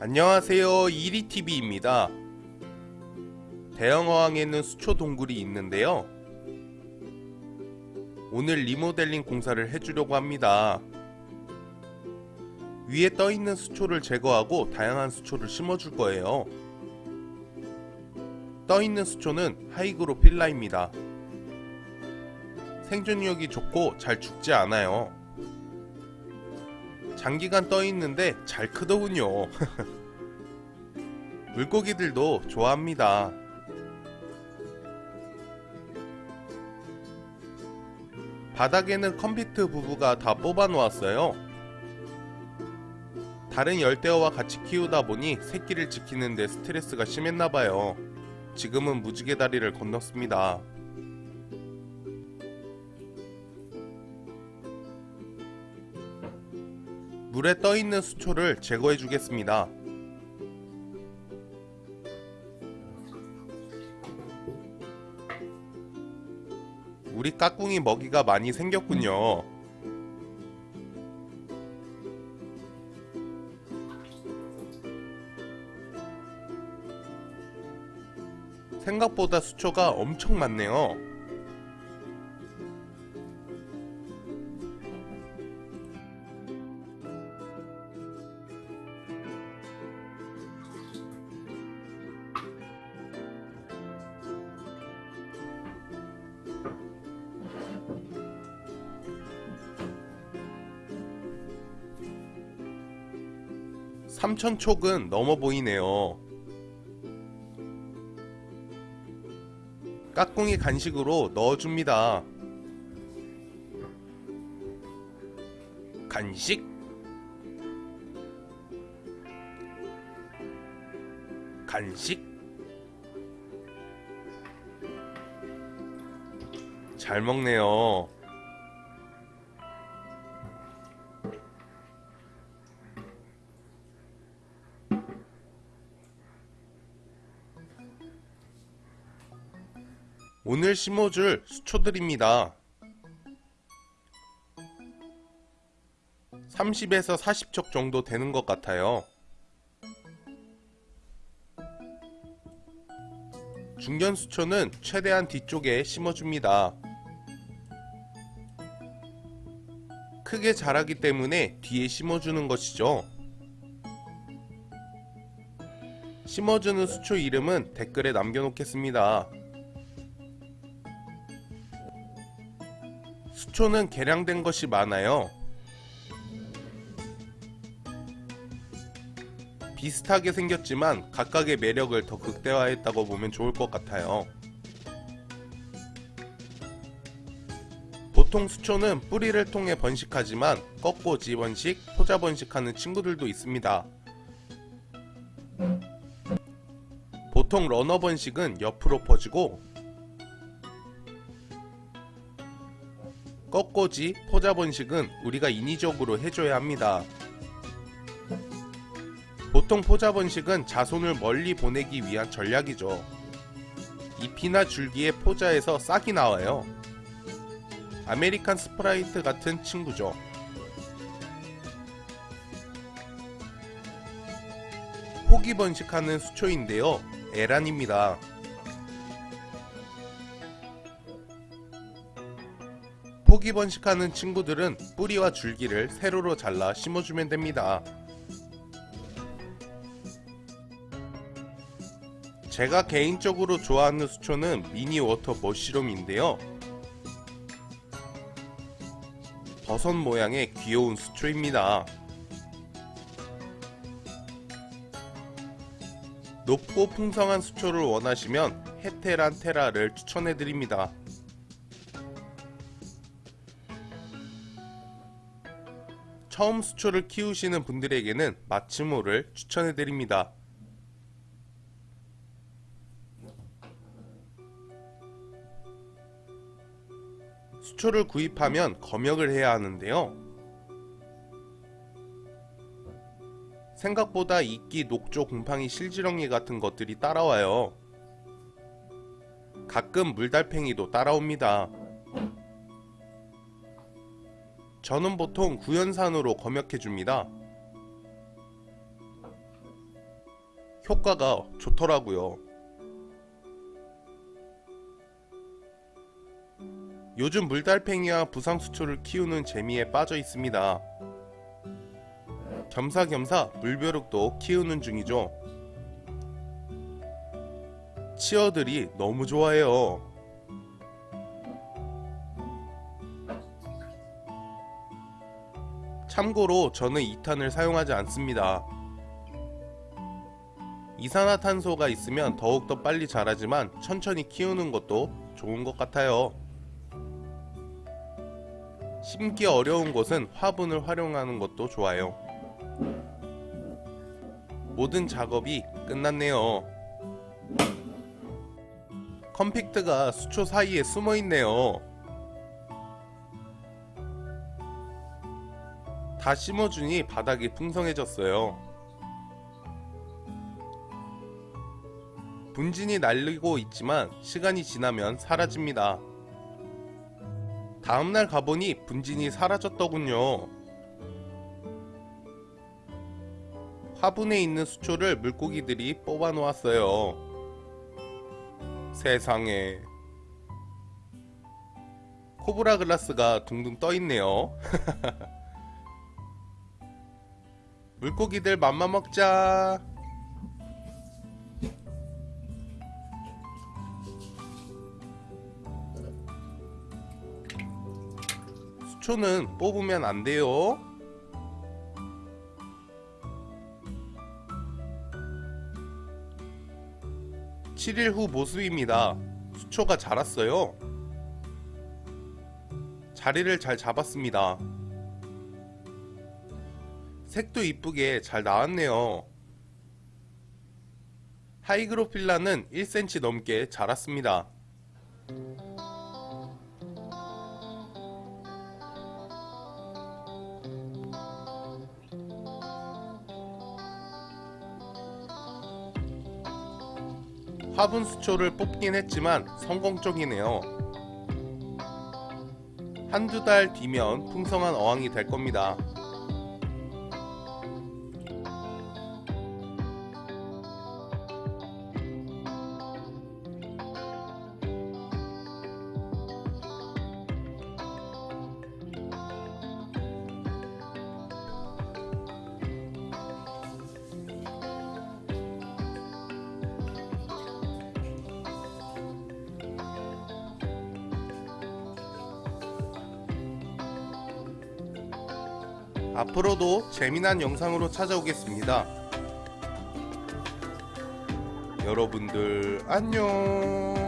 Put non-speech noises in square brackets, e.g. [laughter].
안녕하세요. 이리TV입니다. 대형어항에 있는 수초 동굴이 있는데요. 오늘 리모델링 공사를 해주려고 합니다. 위에 떠있는 수초를 제거하고 다양한 수초를 심어줄 거예요. 떠있는 수초는 hygrophila입니다. 생존력이 좋고 잘 죽지 않아요 장기간 떠있는데 잘 크더군요. [laughs] 물고기들도 좋아합니다. 바닥에는 컴피트 부부가 다 뽑아 놓았어요. 다른 열대어와 같이 키우다 보니 새끼를 지키는데 스트레스가 심했나봐요. 지금은 무지개 다리를 건넜습니다 물에 떠있는 수초를 제거해 주겠습니다. 우리 까꿍이 먹이가 많이 생겼군요. 생각보다 수초가 엄청 많네요. 삼천촉은 넘어 보이네요. 까꿍이 간식으로 넣어줍니다. 간식 간식 잘 먹네요. 오늘 심어줄 수초들입니다. 30에서 40촉 정도 되는 것 같아요. 중견 수초는 최대한 뒤쪽에 심어줍니다. 크게 자라기 때문에 뒤에 심어주는 것이죠. 심어주는 수초 이름은 댓글에 남겨놓겠습니다. 수초는 개량된 것이 많아요. 비슷하게 생겼지만 각각의 매력을 더 극대화했다고 보면 좋을 것 같아요. 보통 수초는 뿌리를 통해 번식하지만 꺾고 지 번식, 포자 번식하는 친구들도 있습니다. 보통 runner 번식은 옆으로 퍼지고 꺾꽂이 포자 번식은 우리가 인위적으로 해줘야 합니다. 보통 포자 번식은 자손을 멀리 보내기 위한 전략이죠. 잎이나 줄기의 포자에서 싹이 나와요. American sprite 같은 친구죠. 포기 번식하는 수초인데요. 에란입니다. 포기 번식하는 친구들은 뿌리와 줄기를 세로로 잘라 심어주면 됩니다. 제가 개인적으로 좋아하는 수초는 mini water mushroom인데요. 버섯 모양의 귀여운 수초입니다. 높고 풍성한 수초를 원하시면 헤테란 테라를 추천해드립니다. 처음 수초를 키우시는 분들에게는 마츠모를 추천해드립니다. 수초를 구입하면 검역을 해야 하는데요. 생각보다 이끼, 녹조, 곰팡이, 실지렁이 같은 것들이 따라와요. 가끔 물달팽이도 따라옵니다. 저는 보통 구연산으로 검역해줍니다. 효과가 좋더라고요. 요즘 물달팽이와 부상수초를 키우는 재미에 빠져 있습니다. 겸사겸사 물벼룩도 키우는 중이죠. 치어들이 너무 좋아해요. 참고로 저는 2탄을 사용하지 않습니다. 이산화탄소가 있으면 더욱더 빨리 자라지만 천천히 키우는 것도 좋은 것 같아요. 심기 어려운 곳은 화분을 활용하는 것도 좋아요. 모든 작업이 끝났네요. 컴팩트가 수초 사이에 숨어 있네요. 다 심어주니 바닥이 풍성해졌어요. 분진이 날리고 있지만 시간이 지나면 사라집니다. 다음날 가보니 분진이 사라졌더군요. 화분에 있는 수초를 물고기들이 뽑아 놓았어요. 세상에. 코브라 글라스가 둥둥 떠 있네요. [laughs] 물고기들 맘마 먹자. 수초는 뽑으면 안 돼요. 칠일 후 모습입니다. 수초가 자랐어요. 자리를 잘 잡았습니다. 색도 이쁘게 잘 나왔네요. hygrophila는 1cm 넘게 자랐습니다. 화분 수초를 뽑긴 했지만 성공적이네요. 한두 달 뒤면 풍성한 어항이 될 겁니다. 앞으로도 재미난 영상으로 찾아오겠습니다. 여러분들 안녕